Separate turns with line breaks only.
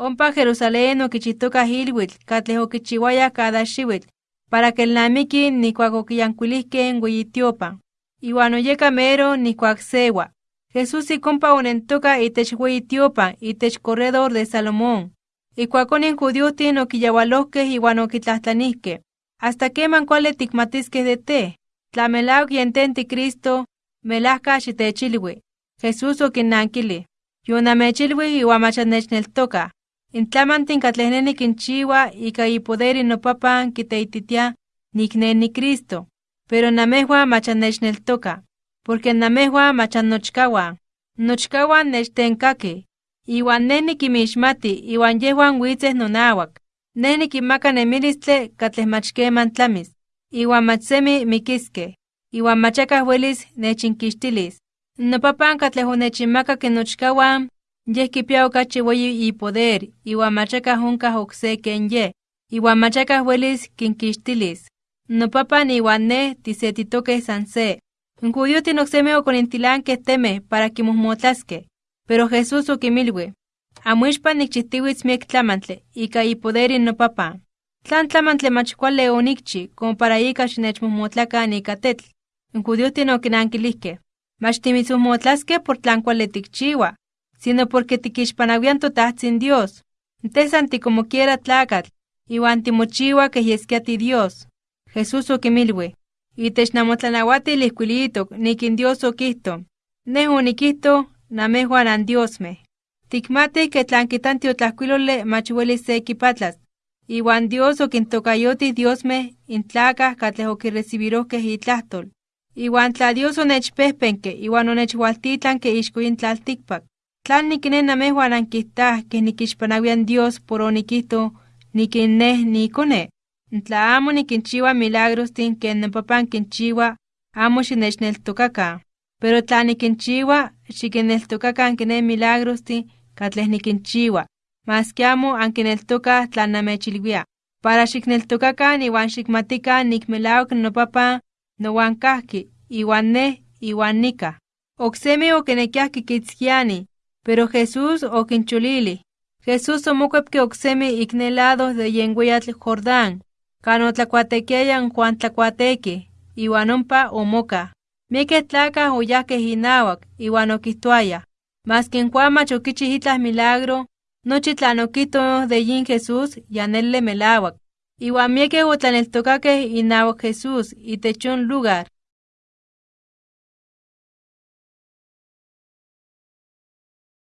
Ompa Jerusalén okichitoka hilwitl, katleh okichiwaya cada xiwitl, para que el namiki nikuak okiyankuilihken weyitiopan. Iwan oyeka mero nikuak sewa. Jesús ikompa onentoka itech weyitiopan itech corredor de Salomón. Ikuakonin judiotin okiyawalohkeh iwan okitlahtlanihkeh. Hasta keman kuali tikmatiskeh de te? Tla melawak yenten ti Cristo, melahka xitechilwi. Jesús okinnankili. Yonamechilwi iwan mach annechneltoka. Intlamantin katleh ne nikinchiwa ika ipoderi nopapan kiteititia nikne ni Cristo. Pero namehua mach annechneltoka. Porque namehua mach annochkawan. Nochkawan nechtenkaki. Iwan ne nikimixmati iwan yehuan witzeh nonawak. Ne nikinmaka nemilistle katleh mach keman tlamis. Iwan mach semi mikiskeh. Iwan machakah welis nechinkixtilis. Nopapan katleh onechinmakak nochkawan, yeh kipia okachi weyi ipoder, iwan machakah onkah okse ken yeh, iwan machakah welis kinkixtilis. Nopapan iwan ne tisetitokeh san se. N judiotin oksemi okonintilankeh temeh para kimohmotlaskeh. Pero Jesús okimilwi: Amoixpan nikchihtiwitz miek tlamantle ika ipoderi nopapan. ¿Tlan tlamantle mach kuali onikchi como para ika xinechmohmotlakan ika tetl? N judiotin okinankilijkeh: Mach timitzohmotlaskeh por tlan kuali tikchiwa, sino porque tikixpanawian toTahtzin Dios. Teh san tikomo quiera tlakatl, iwan timochiwa keh yeskia tiDios. Jesús okimilwi: Itech namotlanauatil ijkuilitok nikin Dios okihto: Ne onikihto, namejuan andiosmeh. Tikmatih ke tlan kitan tiotlajkuilole mach welis se kipatlas, iwan Dios okintokayotih diosmeh intlakah katleh okirecibirohkeh itlahtol. Iwan tla Dios onechpehpenke iwan onechwaltitlanke ixko yin tlaltikpak, ¿tlan nikne namejuan ankijtah keh nikixpanawian Dios por onikihto nikin neh niikone? Tla amo nikinchiwa milagrostin ken nopapan kinchiwa, amo xinechneltokakan. Pero tla nikinchiwa, xikinneltokakan kiné milagrostin katleh nikinchiwa, maski amo ankineltokah tlan namechilwia. Para xikneltokakan iwan xikmatikan nik melawak nopapan nowan kahki, iwan neh iwan nikah. Oksemi okinekiah kikitzkiani, pero Jesús okincholilih. Jesús omokuepke oksemi ik ne lado de yen weyatl Jordán, kan otlakuatekiaya n Juan tlakuateki, iwan ompa omokah. Miekeh tlakah oyahkeh inawak, iwan okihtoayah: Maski n Juan mach okichih itlah milagro, nochi tlan okihto de yin Jesús ya nele melawak. Iwan miekeh otlaneltokakeh inawak Jesús itech yon lugar.